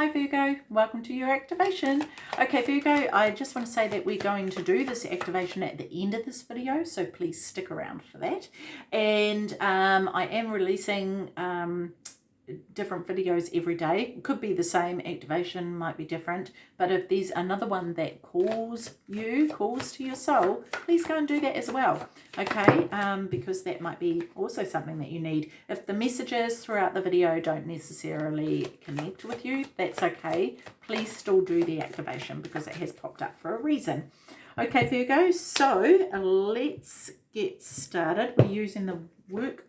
Hi Virgo, welcome to your activation. Okay Virgo, I just want to say that we're going to do this activation at the end of this video, so please stick around for that. And um, I am releasing um, different videos every day. could be the same, activation might be different. But if there's another one that calls you, calls to your soul, please go and do that as well. Okay, um, because that might be also something that you need. If the messages throughout the video don't necessarily connect with you, that's okay. Please still do the activation because it has popped up for a reason. Okay, Virgo, so let's get started. We're using the work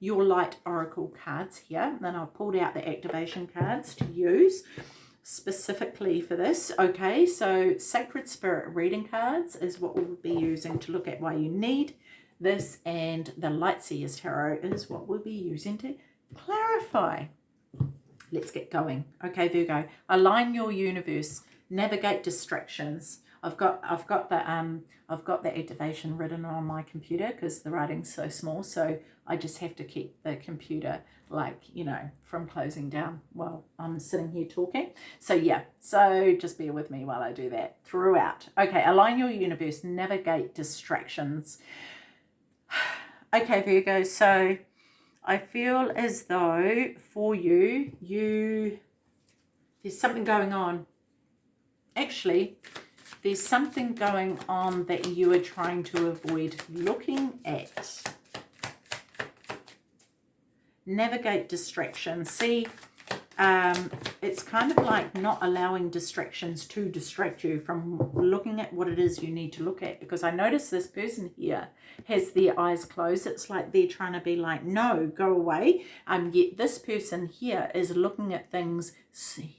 your light oracle cards here. Then I've pulled out the activation cards to use specifically for this. Okay so sacred spirit reading cards is what we'll be using to look at why you need this. And the light seers tarot is what we'll be using to clarify. Let's get going. Okay virgo align your universe. Navigate distractions I've got I've got the um I've got the activation written on my computer because the writing's so small so I just have to keep the computer like you know from closing down while I'm sitting here talking. So yeah so just bear with me while I do that throughout. Okay align your universe navigate distractions. Okay Virgo so I feel as though for you you there's something going on. Actually there's something going on that you are trying to avoid looking at. Navigate distraction. See, um, it's kind of like not allowing distractions to distract you from looking at what it is you need to look at. Because I notice this person here has their eyes closed. It's like they're trying to be like, no, go away. Um, yet this person here is looking at things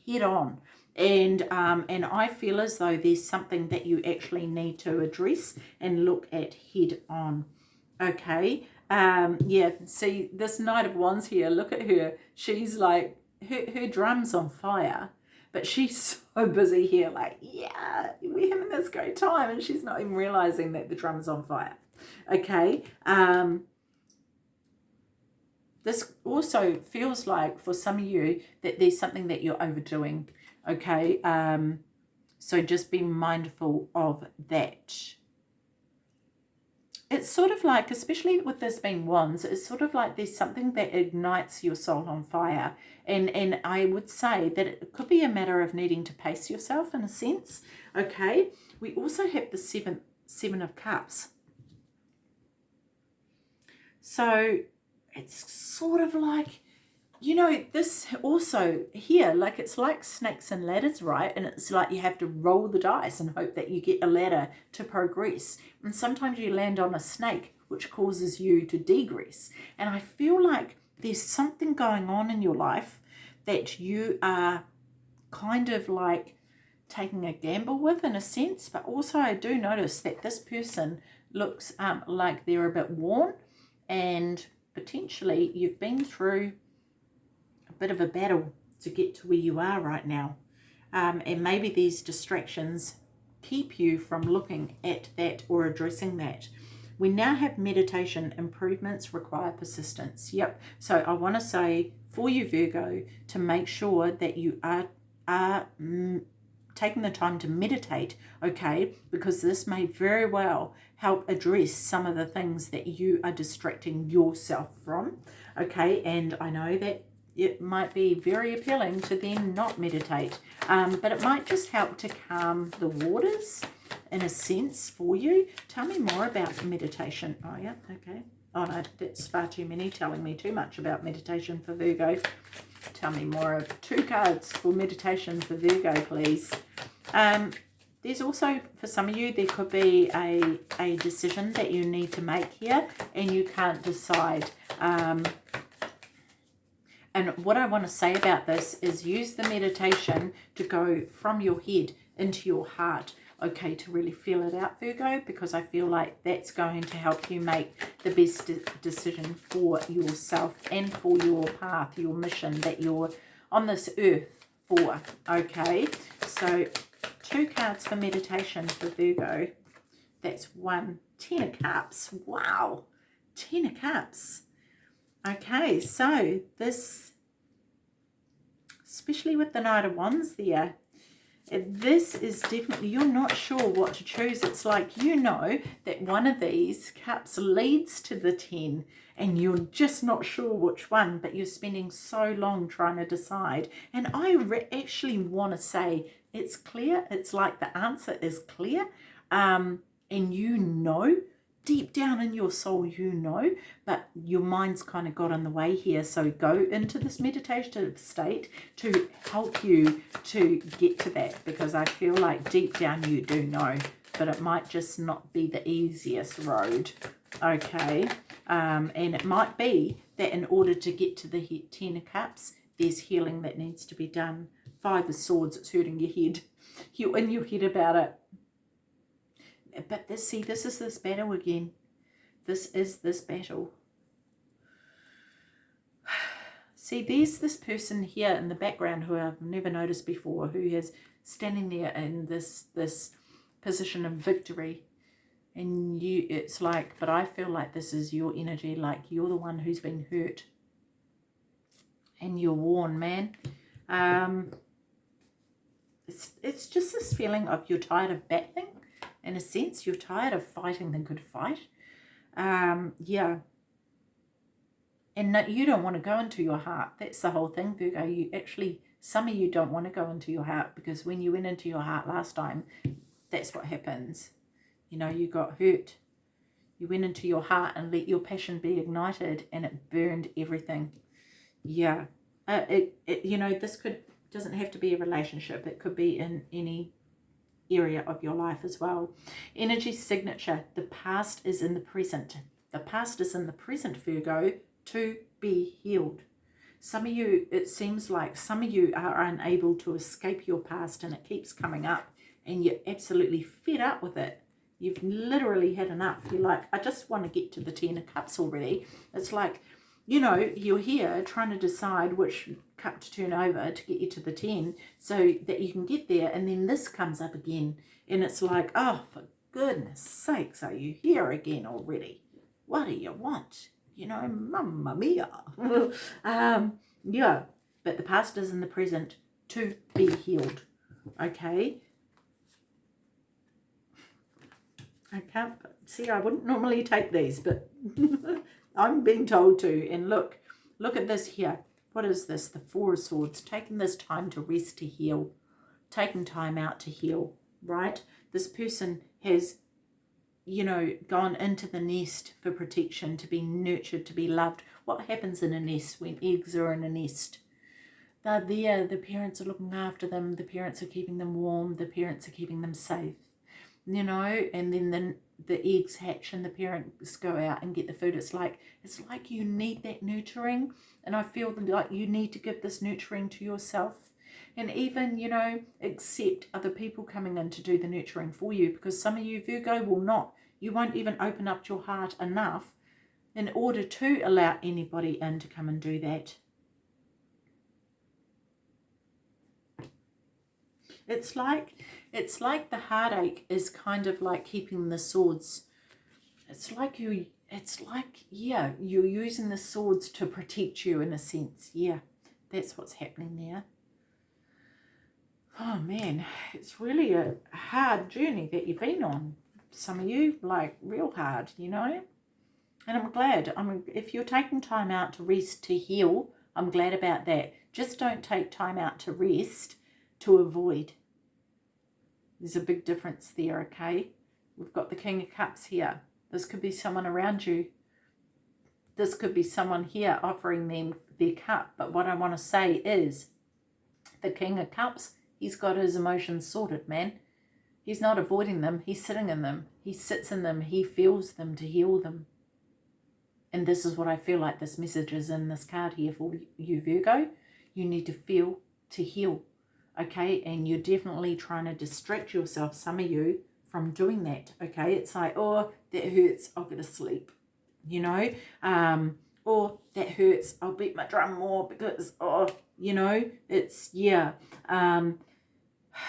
head on and um, and I feel as though there's something that you actually need to address and look at head on. Okay? Um yeah see this knight of wands here look at her. She's like her, her drum's on fire but she's so busy here like yeah we're having this great time and she's not even realizing that the drum's on fire. Okay? Um this also feels like for some of you that there's something that you're overdoing okay um so just be mindful of that. It's sort of like especially with this being wands it's sort of like there's something that ignites your soul on fire. And and i would say that it could be a matter of needing to pace yourself in a sense okay? We also have the seven seven of cups. So it's sort of like you know, this also here, like it's like snakes and ladders, right? And it's like you have to roll the dice and hope that you get a ladder to progress. And sometimes you land on a snake, which causes you to degress. And I feel like there's something going on in your life that you are kind of like taking a gamble with in a sense. But also I do notice that this person looks um, like they're a bit worn and potentially you've been through bit of a battle to get to where you are right now. Um, and maybe these distractions keep you from looking at that or addressing that. We now have meditation. Improvements require persistence. Yep. So I want to say for you, Virgo, to make sure that you are, are mm, taking the time to meditate, okay, because this may very well help address some of the things that you are distracting yourself from, okay, and I know that it might be very appealing to then not meditate. Um, but it might just help to calm the waters in a sense for you. Tell me more about meditation. Oh, yeah, okay. Oh, no, that's far too many telling me too much about meditation for Virgo. Tell me more of two cards for meditation for Virgo, please. Um, there's also, for some of you, there could be a, a decision that you need to make here and you can't decide. Um, and what I want to say about this is use the meditation to go from your head into your heart, okay, to really feel it out, Virgo, because I feel like that's going to help you make the best de decision for yourself and for your path, your mission that you're on this earth for, okay? So two cards for meditation for Virgo. That's one. Ten of Cups. Wow. Ten of Cups. Okay, so this especially with the Knight of Wands there. This is definitely, you're not sure what to choose. It's like you know that one of these cups leads to the 10 and you're just not sure which one, but you're spending so long trying to decide. And I actually want to say it's clear. It's like the answer is clear. Um, and you know deep down in your soul you know but your mind's kind of got in the way here. So go into this meditative state to help you to get to that because I feel like deep down you do know but it might just not be the easiest road. Okay um, and it might be that in order to get to the ten of cups there's healing that needs to be done. Five of swords it's hurting your head. You're in your head about it but this, see, this is this battle again. This is this battle. See, there's this person here in the background who I've never noticed before, who is standing there in this this position of victory. And you, it's like, but I feel like this is your energy, like you're the one who's been hurt. And you're worn, man. Um, it's, it's just this feeling of you're tired of battling in a sense. You're tired of fighting the good fight. Um, yeah. And no, you don't want to go into your heart. That's the whole thing, Virgo. You actually, some of you don't want to go into your heart because when you went into your heart last time, that's what happens. You know, you got hurt. You went into your heart and let your passion be ignited and it burned everything. Yeah. Uh, it, it, you know, this could, doesn't have to be a relationship. It could be in any area of your life as well. Energy signature, the past is in the present. The past is in the present, Virgo, to be healed. Some of you, it seems like some of you are unable to escape your past and it keeps coming up and you're absolutely fed up with it. You've literally had enough. You're like, I just want to get to the Ten of Cups already. It's like you know, you're here trying to decide which cup to turn over to get you to the 10 so that you can get there. And then this comes up again. And it's like, oh, for goodness sakes, are you here again already? What do you want? You know, mamma mia. um, yeah, but the past is in the present to be healed. Okay? I can't, see, I wouldn't normally take these, but I'm being told to. And look, look at this here. What is this? The Four of Swords. Taking this time to rest, to heal. Taking time out to heal, right? This person has, you know, gone into the nest for protection, to be nurtured, to be loved. What happens in a nest when eggs are in a nest? They're there. The parents are looking after them. The parents are keeping them warm. The parents are keeping them safe you know, and then the, the eggs hatch and the parents go out and get the food. It's like, it's like you need that nurturing. And I feel like you need to give this nurturing to yourself. And even, you know, accept other people coming in to do the nurturing for you. Because some of you, Virgo, will not. You won't even open up your heart enough in order to allow anybody in to come and do that. It's like it's like the heartache is kind of like keeping the swords. It's like you, it's like, yeah, you're using the swords to protect you in a sense. Yeah, that's what's happening there. Oh man, it's really a hard journey that you've been on. Some of you, like real hard, you know. And I'm glad. I mean, if you're taking time out to rest, to heal, I'm glad about that. Just don't take time out to rest to avoid. There's a big difference there, okay? We've got the King of Cups here. This could be someone around you. This could be someone here offering them their cup. But what I want to say is the King of Cups, he's got his emotions sorted, man. He's not avoiding them. He's sitting in them. He sits in them. He feels them to heal them. And this is what I feel like this message is in this card here for you, Virgo. You need to feel to heal okay? And you're definitely trying to distract yourself some of you from doing that okay? It's like oh that hurts i'll go to sleep you know? Um or that hurts i'll beat my drum more because oh you know? It's yeah um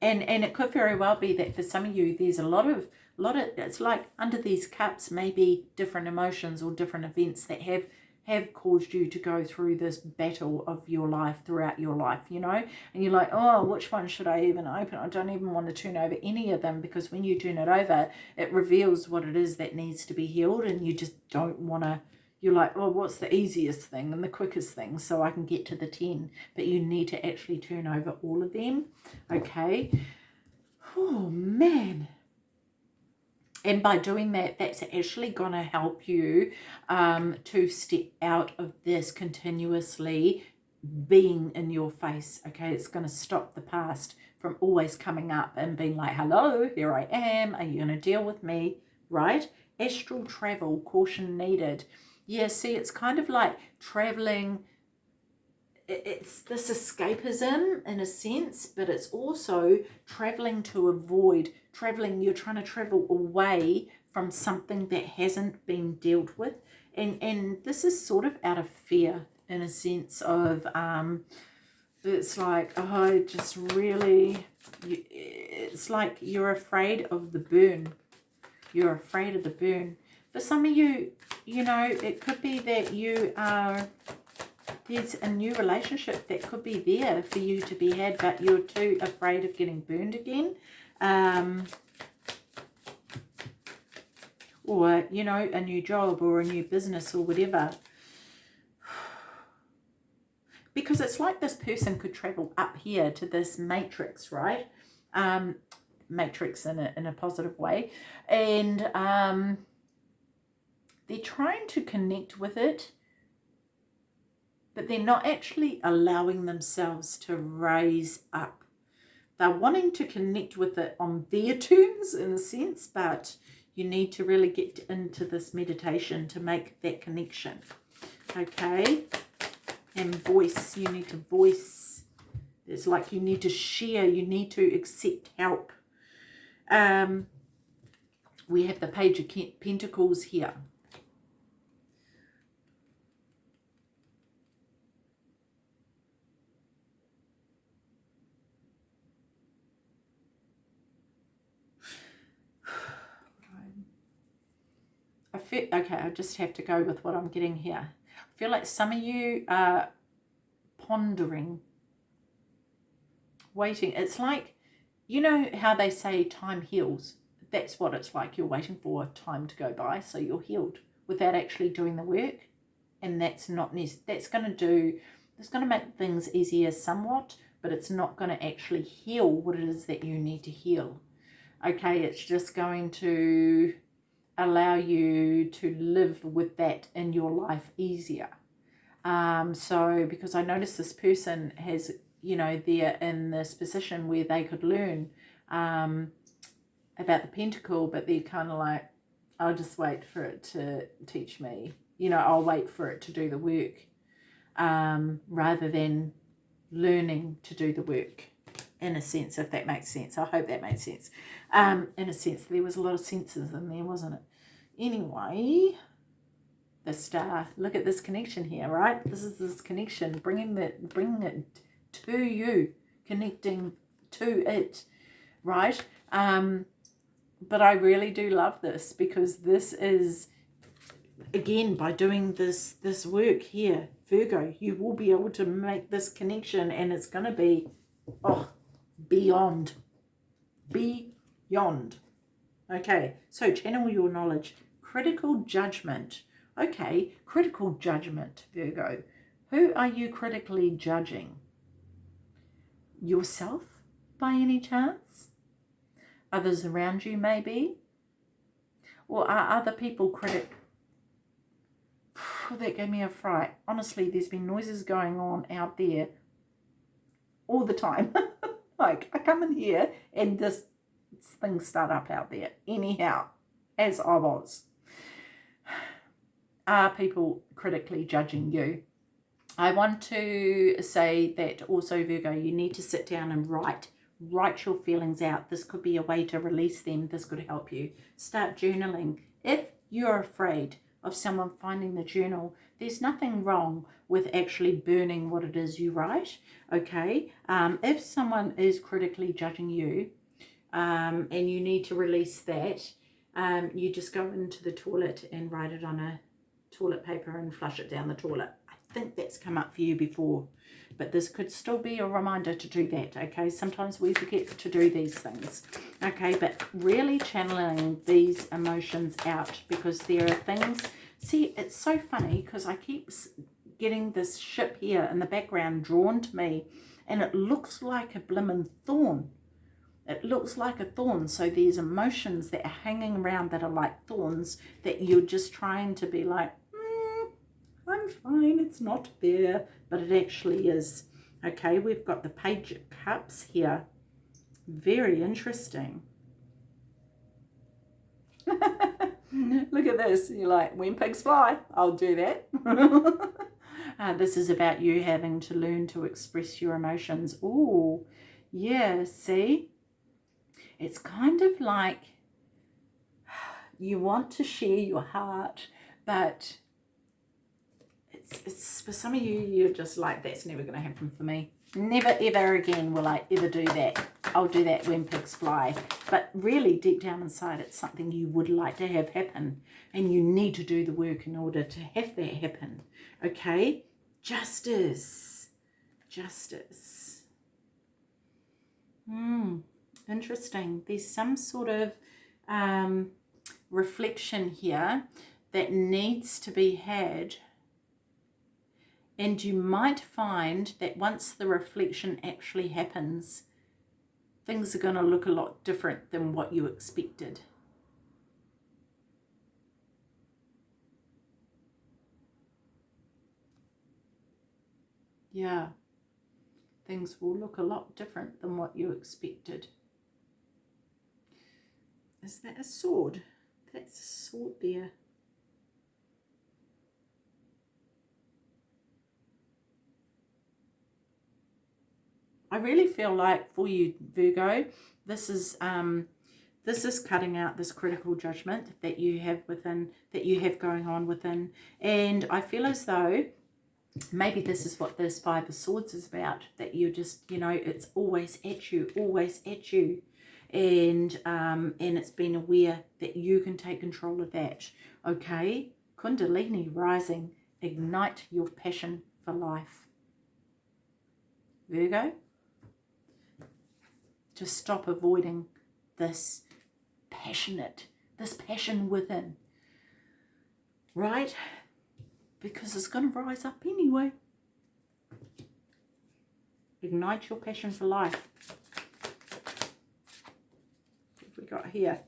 and and it could very well be that for some of you there's a lot of a lot of it's like under these cups maybe different emotions or different events that have have caused you to go through this battle of your life throughout your life, you know? And you're like, oh, which one should I even open? I don't even want to turn over any of them because when you turn it over, it reveals what it is that needs to be healed and you just don't want to you're like, oh, what's the easiest thing and the quickest thing so I can get to the 10? But you need to actually turn over all of them, okay? Oh, man and by doing that that's actually going to help you um, to step out of this continuously being in your face okay? It's going to stop the past from always coming up and being like hello here i am. Are you going to deal with me? Right? Astral travel caution needed. Yeah see it's kind of like traveling it's this escapism in a sense, but it's also traveling to avoid, traveling, you're trying to travel away from something that hasn't been dealt with. And, and this is sort of out of fear in a sense of, um, it's like, oh, just really, it's like you're afraid of the burn. You're afraid of the burn. For some of you, you know, it could be that you are there's a new relationship that could be there for you to be had, but you're too afraid of getting burned again. Um, or, you know, a new job or a new business or whatever. Because it's like this person could travel up here to this matrix, right? Um, matrix in a, in a positive way. And um, they're trying to connect with it but they're not actually allowing themselves to raise up. They're wanting to connect with it on their terms in a sense, but you need to really get into this meditation to make that connection. Okay? And voice, you need to voice. It's like you need to share, you need to accept help. Um, we have the Page of Pentacles here. Feel, okay, I just have to go with what I'm getting here. I feel like some of you are pondering, waiting. It's like, you know how they say time heals? That's what it's like. You're waiting for time to go by, so you're healed without actually doing the work. And that's not, that's going to do, it's going to make things easier somewhat, but it's not going to actually heal what it is that you need to heal. Okay, it's just going to allow you to live with that in your life easier. Um, so because I noticed this person has, you know, they're in this position where they could learn um, about the pentacle, but they're kind of like, I'll just wait for it to teach me. You know, I'll wait for it to do the work um, rather than learning to do the work in a sense, if that makes sense. I hope that makes sense. Um, in a sense, there was a lot of senses in there, wasn't it? Anyway, the star, look at this connection here, right? This is this connection, bringing, the, bringing it to you, connecting to it, right? Um, but I really do love this because this is, again, by doing this, this work here, Virgo, you will be able to make this connection and it's going to be, oh, beyond, beyond. Okay, so channel your knowledge. Critical judgment. Okay, critical judgment, Virgo. Who are you critically judging? Yourself, by any chance? Others around you, maybe? Or are other people critic? that gave me a fright. Honestly, there's been noises going on out there all the time. like, I come in here and this things start up out there. Anyhow, as I was. Are people critically judging you? I want to say that also, Virgo, you need to sit down and write. Write your feelings out. This could be a way to release them. This could help you. Start journaling. If you're afraid of someone finding the journal, there's nothing wrong with actually burning what it is you write, okay? Um, if someone is critically judging you um, and you need to release that, um, you just go into the toilet and write it on a toilet paper and flush it down the toilet. I think that's come up for you before, but this could still be a reminder to do that, okay? Sometimes we forget to do these things, okay? But really channeling these emotions out because there are things... See, it's so funny because I keep getting this ship here in the background drawn to me and it looks like a blimmin' thorn. It looks like a thorn. So there's emotions that are hanging around that are like thorns that you're just trying to be like, fine, it's not there, but it actually is. Okay, we've got the Page of Cups here. Very interesting. Look at this. You're like, when pigs fly, I'll do that. Uh, this is about you having to learn to express your emotions. Oh, yeah, see? It's kind of like you want to share your heart, but it's, it's for some of you, you're just like, that's never going to happen for me. Never, ever again will I ever do that. I'll do that when pigs fly. But really, deep down inside, it's something you would like to have happen. And you need to do the work in order to have that happen. Okay? Justice. Justice. Hmm, interesting. There's some sort of um, reflection here that needs to be had. And you might find that once the reflection actually happens, things are going to look a lot different than what you expected. yeah, things will look a lot different than what you expected. Is that a sword? That's a sword there. I really feel like for you, Virgo, this is um, this is cutting out this critical judgment that you have within, that you have going on within. And I feel as though maybe this is what this five of swords is about that you're just you know it's always at you always at you. And um and it's been aware that you can take control of that okay? Kundalini rising ignite your passion for life. Virgo to stop avoiding this passionate this passion within right because it's going to rise up anyway. Ignite your passion for life. What we got here?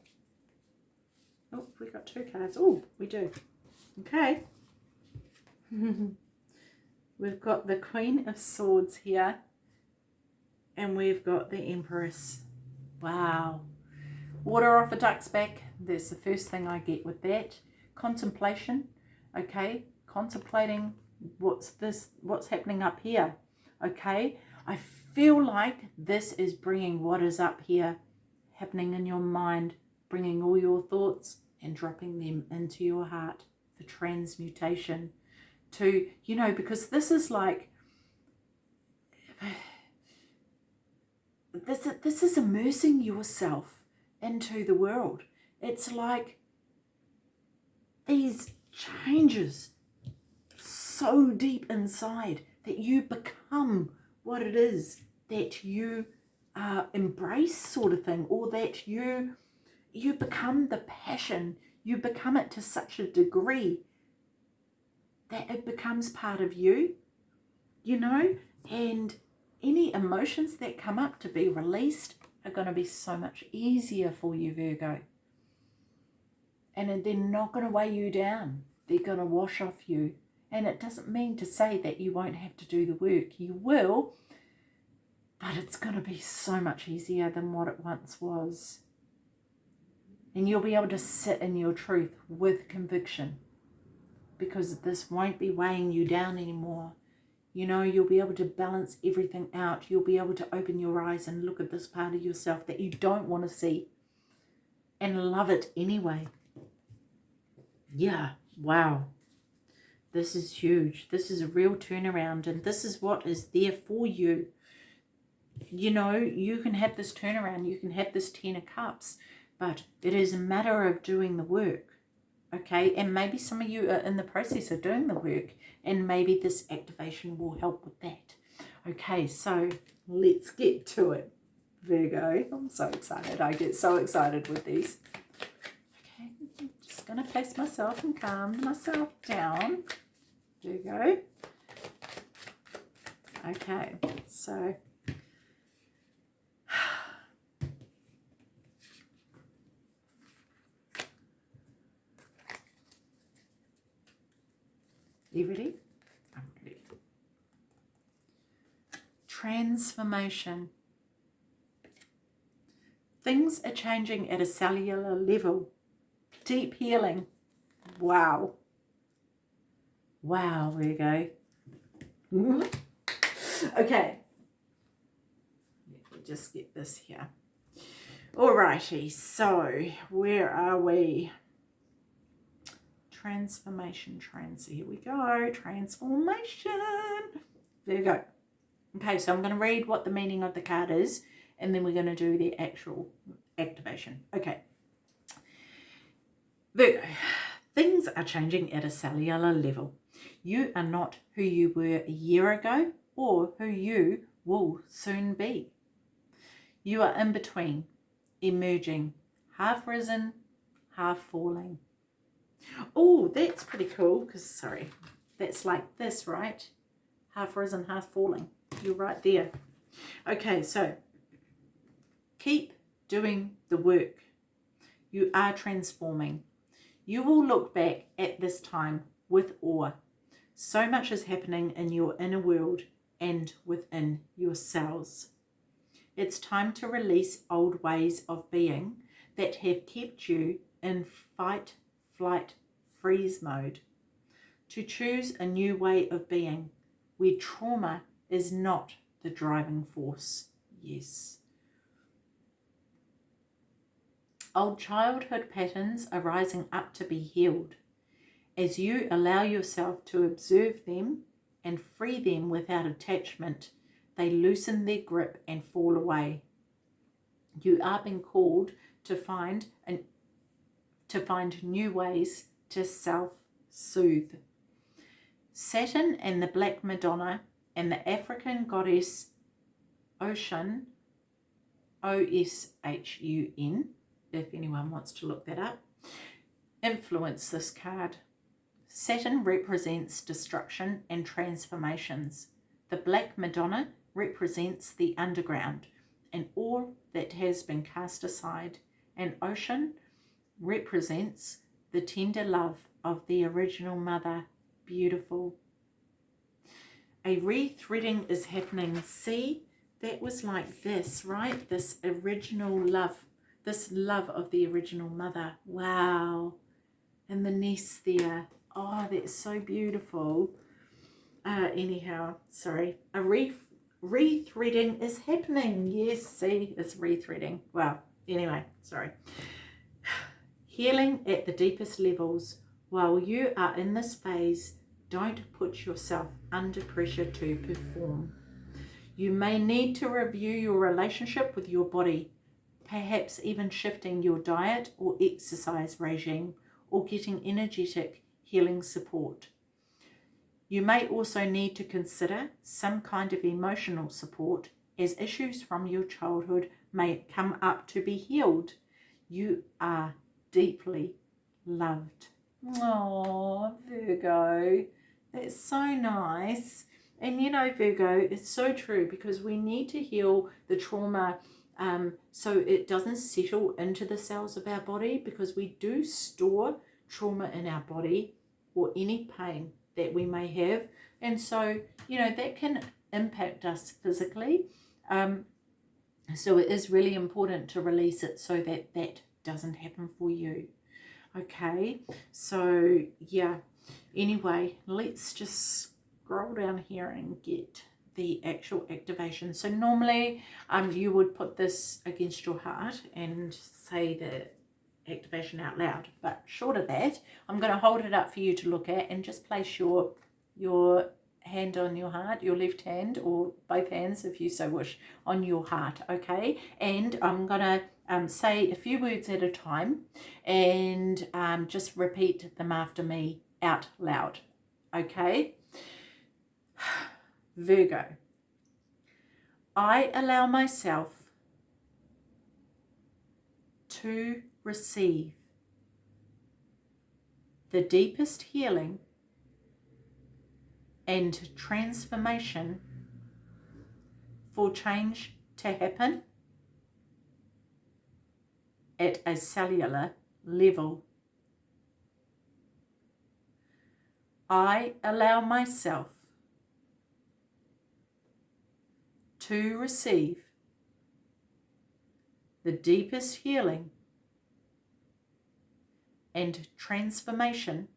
Oh, we got two cards. Oh, we do. Okay. we've got the Queen of Swords here. And we've got the Empress. Wow. Water off a duck's back. That's the first thing I get with that. Contemplation. Okay contemplating what's this what's happening up here okay i feel like this is bringing what is up here happening in your mind bringing all your thoughts and dropping them into your heart for transmutation to you know because this is like this this is immersing yourself into the world. It's like these changes so deep inside that you become what it is that you uh, embrace sort of thing or that you you become the passion you become it to such a degree that it becomes part of you you know? And any emotions that come up to be released are going to be so much easier for you Virgo and they're not going to weigh you down they're going to wash off you and it doesn't mean to say that you won't have to do the work. You will, but it's going to be so much easier than what it once was. And you'll be able to sit in your truth with conviction because this won't be weighing you down anymore. You know, you'll be able to balance everything out. You'll be able to open your eyes and look at this part of yourself that you don't want to see and love it anyway. Yeah, wow. This is huge. This is a real turnaround and this is what is there for you. You know, you can have this turnaround. You can have this Ten of Cups. But it is a matter of doing the work. Okay? And maybe some of you are in the process of doing the work and maybe this activation will help with that. Okay, so let's get to it. Virgo, I'm so excited. I get so excited with these. Okay, I'm just to place myself and calm myself down. Virgo. Okay, so You ready? Transformation. Things are changing at a cellular level. Deep healing. Wow. Wow, there you go. okay. Let me just get this here. Alrighty, so where are we? Transformation trends. So here we go, transformation. There you go. Okay, so I'm going to read what the meaning of the card is, and then we're going to do the actual activation. Okay. Virgo, things are changing at a cellular level. You are not who you were a year ago or who you will soon be. You are in between, emerging, half risen, half falling. Oh, that's pretty cool because, sorry, that's like this, right? Half risen, half falling. You're right there. Okay, so keep doing the work. You are transforming. You will look back at this time with awe. So much is happening in your inner world and within yourselves. It's time to release old ways of being that have kept you in fight, flight, freeze mode. To choose a new way of being where trauma is not the driving force. Yes. Old childhood patterns are rising up to be healed. As you allow yourself to observe them and free them without attachment, they loosen their grip and fall away. You are being called to find an to find new ways to self-soothe. Saturn and the Black Madonna and the African goddess Oshun, O-S-H-U-N, if anyone wants to look that up, influence this card. Saturn represents destruction and transformations. The Black Madonna represents the underground and all that has been cast aside. And Oshun represents the tender love of the original mother. Beautiful. A rethreading is happening. See, that was like this, right? This original love, this love of the original mother. Wow. And the nest there. Oh, that's so beautiful. Uh, anyhow, sorry. A re rethreading is happening. Yes, see, it's rethreading. Wow. Anyway, sorry healing at the deepest levels. While you are in this phase, don't put yourself under pressure to perform. You may need to review your relationship with your body, perhaps even shifting your diet or exercise regime or getting energetic healing support. You may also need to consider some kind of emotional support as issues from your childhood may come up to be healed. You are deeply loved. Oh, Virgo, that's so nice. And you know, Virgo, it's so true because we need to heal the trauma um, so it doesn't settle into the cells of our body because we do store trauma in our body or any pain that we may have. And so, you know, that can impact us physically. Um, so it is really important to release it so that that doesn't happen for you. Okay, so yeah, anyway, let's just scroll down here and get the actual activation. So normally um, you would put this against your heart and say the activation out loud. But short of that, I'm going to hold it up for you to look at and just place your, your hand on your heart, your left hand or both hands if you so wish on your heart, okay? And I'm going to um, say a few words at a time and um, just repeat them after me out loud, okay? Virgo, I allow myself to receive the deepest healing and transformation for change to happen at a cellular level. I allow myself to receive the deepest healing and transformation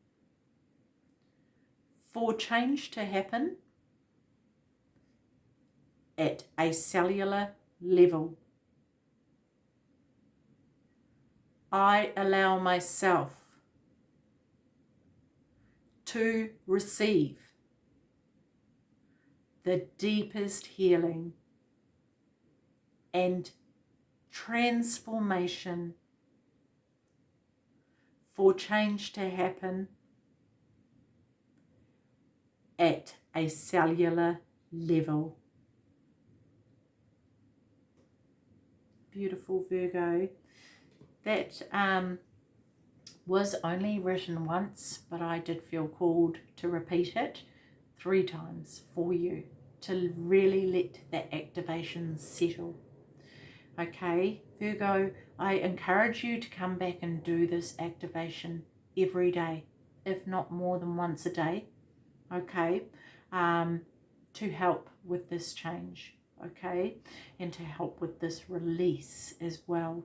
for change to happen at a cellular level. I allow myself to receive the deepest healing and transformation for change to happen at a cellular level. Beautiful Virgo. That um, was only written once, but I did feel called to repeat it three times for you to really let that activation settle. Okay, Virgo, I encourage you to come back and do this activation every day, if not more than once a day, okay, um, to help with this change, okay, and to help with this release as well.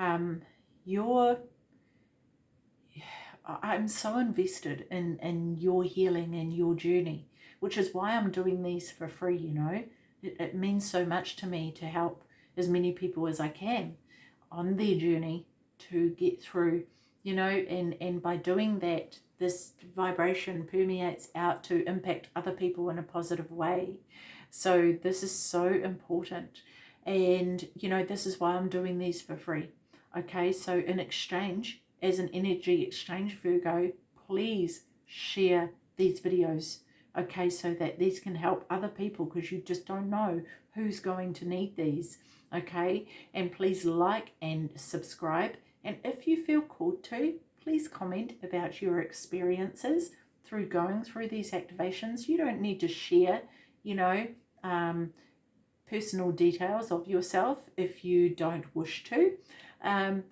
Um, you're, I'm so invested in, in your healing and your journey, which is why I'm doing these for free, you know. It, it means so much to me to help as many people as I can on their journey to get through, you know, and, and by doing that, this vibration permeates out to impact other people in a positive way. So this is so important. And, you know, this is why I'm doing these for free. Okay, so in exchange, as an energy exchange, Virgo, please share these videos. Okay so that these can help other people because you just don't know who's going to need these. Okay and please like and subscribe. And if you feel called to please comment about your experiences through going through these activations. You don't need to share you know um, personal details of yourself if you don't wish to um,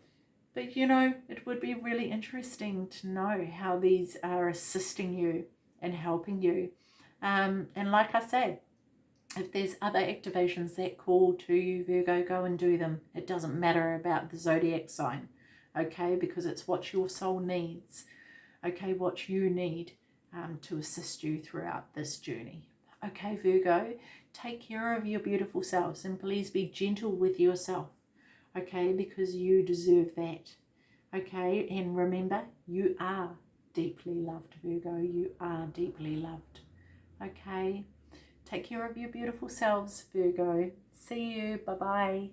but you know it would be really interesting to know how these are assisting you and helping you um, and like I said if there's other activations that call to you, Virgo, go and do them. It doesn't matter about the zodiac sign, okay? Because it's what your soul needs, okay? What you need um, to assist you throughout this journey. Okay, Virgo, take care of your beautiful selves and please be gentle with yourself, okay? Because you deserve that, okay? And remember, you are deeply loved, Virgo. You are deeply loved, okay? Take care of your beautiful selves, Virgo. See you. Bye-bye.